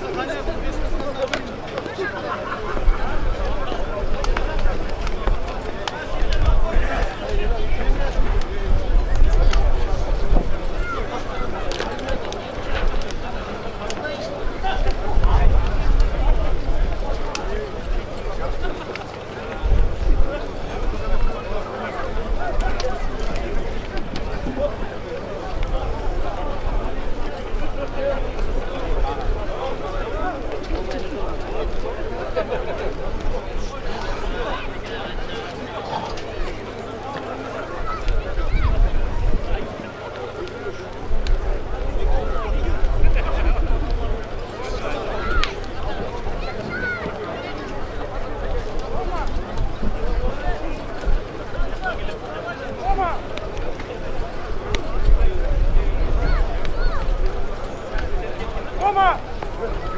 가냐고 그래서 Come on!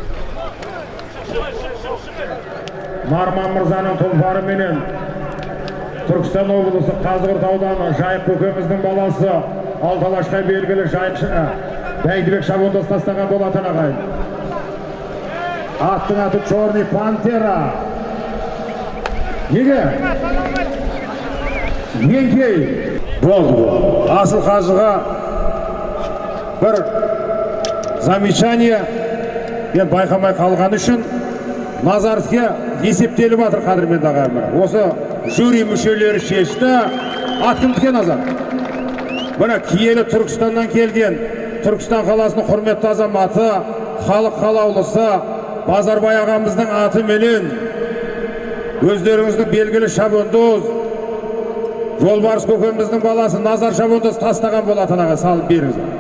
Нарман мырзаның тұлпарыменен түркістан облысы қазығұрт ауданы жайық көкеміздің баласы алталашқа белгілі жайықшы бәйдібек шабандоз тастаған болатын ағайын аттың аты черный пантера. Неге? Еңкей болды бұл асыл қажыға бір замечание. Мен байқамай қалғаны үшін назаровке есептеліп жатыр қадірменді ағайын осы жюри мүшелері шешті. Ат кімдікі назар? Міне киелі түркістаннан келген түркістан қаласының құрметті азаматы халық қалаулысы базарбай ағамыздың атыменен өздеріңіздің белгілі шабандоз жолбарыс көкеміздің баласы назар шабандоз тастаған болатын аға. Салып беріңіз.